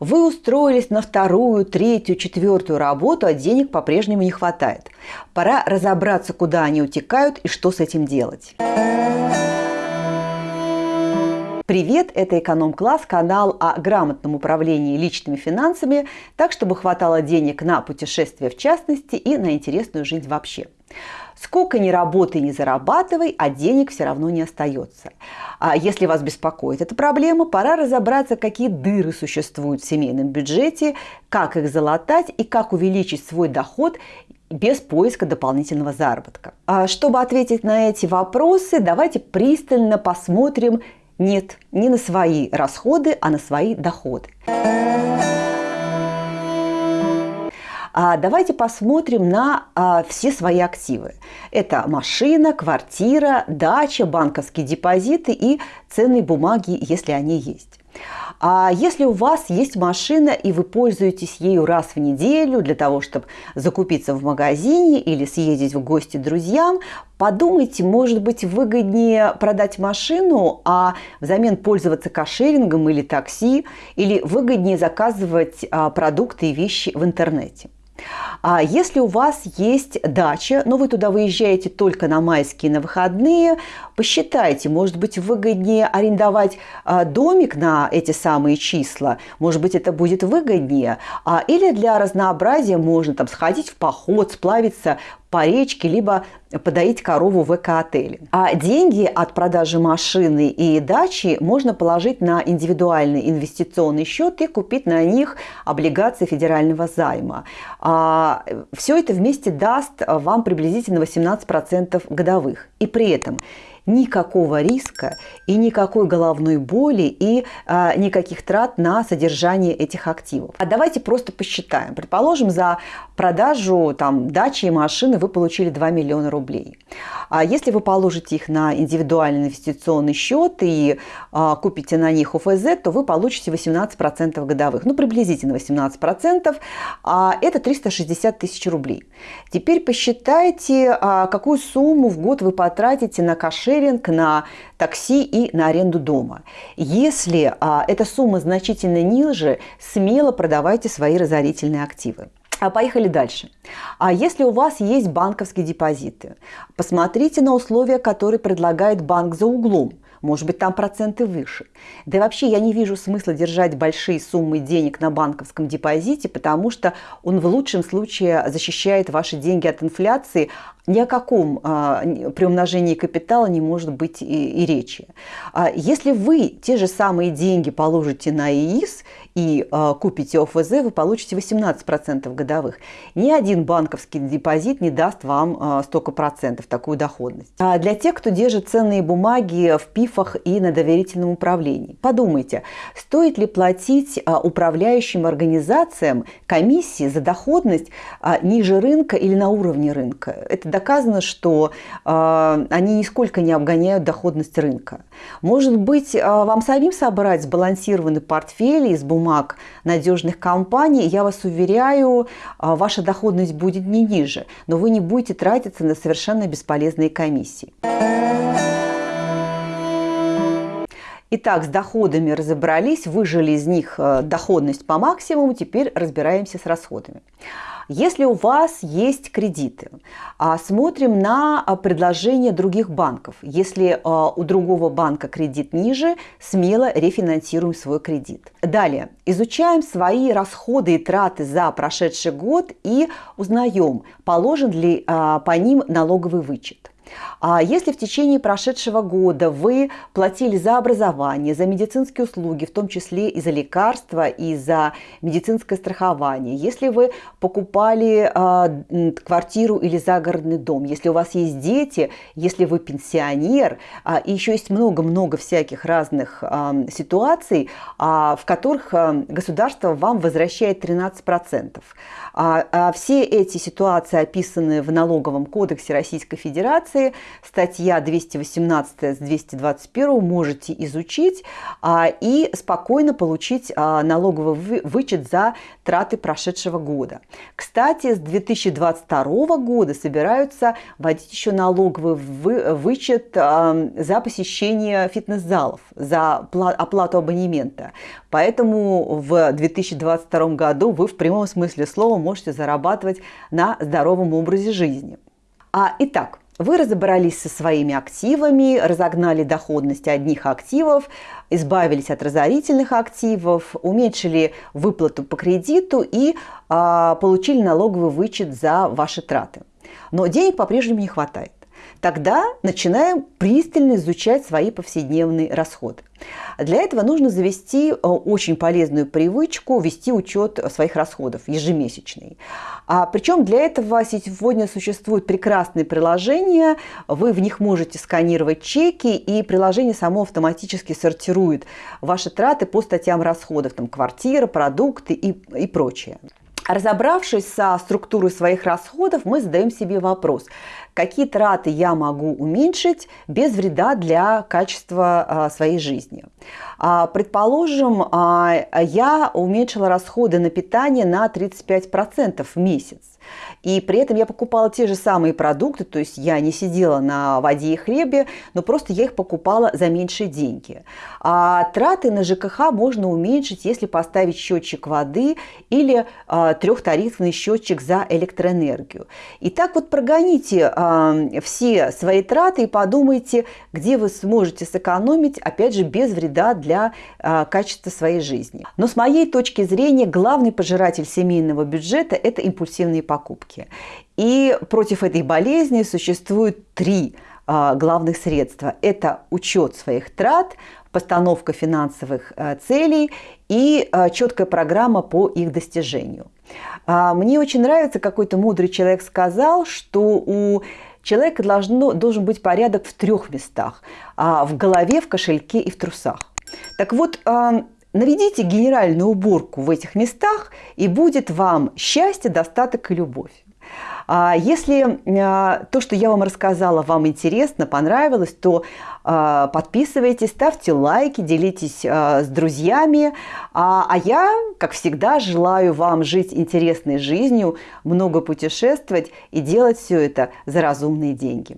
Вы устроились на вторую, третью, четвертую работу, а денег по-прежнему не хватает. Пора разобраться, куда они утекают и что с этим делать. Привет, это «Эконом-класс», канал о грамотном управлении личными финансами, так, чтобы хватало денег на путешествия в частности и на интересную жизнь вообще. Сколько ни работай, ни зарабатывай, а денег все равно не остается. А если вас беспокоит эта проблема, пора разобраться, какие дыры существуют в семейном бюджете, как их залатать и как увеличить свой доход без поиска дополнительного заработка. А чтобы ответить на эти вопросы, давайте пристально посмотрим нет, не на свои расходы, а на свои доходы. Давайте посмотрим на а, все свои активы. Это машина, квартира, дача, банковские депозиты и ценные бумаги, если они есть. А если у вас есть машина и вы пользуетесь ею раз в неделю для того, чтобы закупиться в магазине или съездить в гости друзьям, подумайте, может быть выгоднее продать машину, а взамен пользоваться кошерингом или такси, или выгоднее заказывать а, продукты и вещи в интернете. А если у вас есть дача, но вы туда выезжаете только на майские, на выходные, посчитайте, может быть выгоднее арендовать а, домик на эти самые числа, может быть это будет выгоднее, а, или для разнообразия можно там сходить в поход, сплавиться по речке, либо подоить корову в эко-отеле. А деньги от продажи машины и дачи можно положить на индивидуальный инвестиционный счет и купить на них облигации федерального займа. А все это вместе даст вам приблизительно 18% годовых. И при этом никакого риска и никакой головной боли и а, никаких трат на содержание этих активов. А давайте просто посчитаем. Предположим, за продажу там, дачи и машины вы получили 2 миллиона рублей. А если вы положите их на индивидуальный инвестиционный счет и а, купите на них ОФЗ, то вы получите 18% годовых. Ну, приблизительно 18%. А это 360 тысяч рублей. Теперь посчитайте, а, какую сумму в год вы потратите на кошеринг, на такси и на аренду дома. Если а, эта сумма значительно ниже, смело продавайте свои разорительные активы. А поехали дальше. А если у вас есть банковские депозиты, посмотрите на условия, которые предлагает банк за углом. Может быть, там проценты выше. Да и вообще я не вижу смысла держать большие суммы денег на банковском депозите, потому что он в лучшем случае защищает ваши деньги от инфляции, ни о каком а, приумножении капитала не может быть и, и речи. А если вы те же самые деньги положите на ИИС и а, купите ОФЗ, вы получите 18% годовых. Ни один банковский депозит не даст вам а, столько процентов, такую доходность. А для тех, кто держит ценные бумаги в ПИФах и на доверительном управлении, подумайте, стоит ли платить а, управляющим организациям комиссии за доходность а, ниже рынка или на уровне рынка? Это доказано, что э, они нисколько не обгоняют доходность рынка. Может быть, э, вам самим собрать сбалансированный портфель из бумаг надежных компаний, я вас уверяю, э, ваша доходность будет не ниже, но вы не будете тратиться на совершенно бесполезные комиссии. Итак, с доходами разобрались, выжили из них э, доходность по максимуму, теперь разбираемся с расходами. Если у вас есть кредиты, а, смотрим на а, предложения других банков. Если а, у другого банка кредит ниже, смело рефинансируем свой кредит. Далее, изучаем свои расходы и траты за прошедший год и узнаем, положен ли по ним налоговый вычет. А если в течение прошедшего года вы платили за образование, за медицинские услуги, в том числе и за лекарства, и за медицинское страхование, если вы покупали э, квартиру или загородный дом, если у вас есть дети, если вы пенсионер, э, и еще есть много-много всяких разных э, ситуаций, э, в которых э, государство вам возвращает 13%. А, а все эти ситуации описаны в налоговом кодексе Российской Федерации, декларации, статья 218 с 221 можете изучить а, и спокойно получить а, налоговый вычет за траты прошедшего года. Кстати, с 2022 года собираются вводить еще налоговый вычет за посещение фитнес-залов, за оплату абонемента. Поэтому в 2022 году вы в прямом смысле слова можете зарабатывать на здоровом образе жизни. А, итак, вы разобрались со своими активами, разогнали доходность одних активов, избавились от разорительных активов, уменьшили выплату по кредиту и а, получили налоговый вычет за ваши траты. Но денег по-прежнему не хватает. Тогда начинаем пристально изучать свои повседневные расходы. Для этого нужно завести э, очень полезную привычку вести учет своих расходов ежемесячный. А, причем для этого сегодня существуют прекрасные приложения, вы в них можете сканировать чеки, и приложение само автоматически сортирует ваши траты по статьям расходов, там квартира, продукты и, и прочее. Разобравшись со структурой своих расходов, мы задаем себе вопрос, какие траты я могу уменьшить без вреда для качества а, своей жизни. А, предположим, а, я уменьшила расходы на питание на 35% в месяц. И при этом я покупала те же самые продукты, то есть я не сидела на воде и хлебе, но просто я их покупала за меньшие деньги. А траты на ЖКХ можно уменьшить, если поставить счетчик воды или а, трехтарифный счетчик за электроэнергию. И так вот прогоните а, все свои траты и подумайте, где вы сможете сэкономить, опять же, без вреда а, качества своей жизни. Но с моей точки зрения, главный пожиратель семейного бюджета – это импульсивные покупки. И против этой болезни существует три а, главных средства. Это учет своих трат, постановка финансовых а, целей и четкая программа по их достижению. Мне очень нравится, какой-то мудрый человек сказал, что у человека должно, должен быть порядок в трех местах – в голове, в кошельке и в трусах. Так вот, наведите генеральную уборку в этих местах, и будет вам счастье, достаток и любовь. А если а, то, что я вам рассказала, вам интересно, понравилось, то а, подписывайтесь, ставьте лайки, делитесь с друзьями. А я, как всегда, желаю вам жить интересной жизнью, много путешествовать и делать все это за разумные деньги.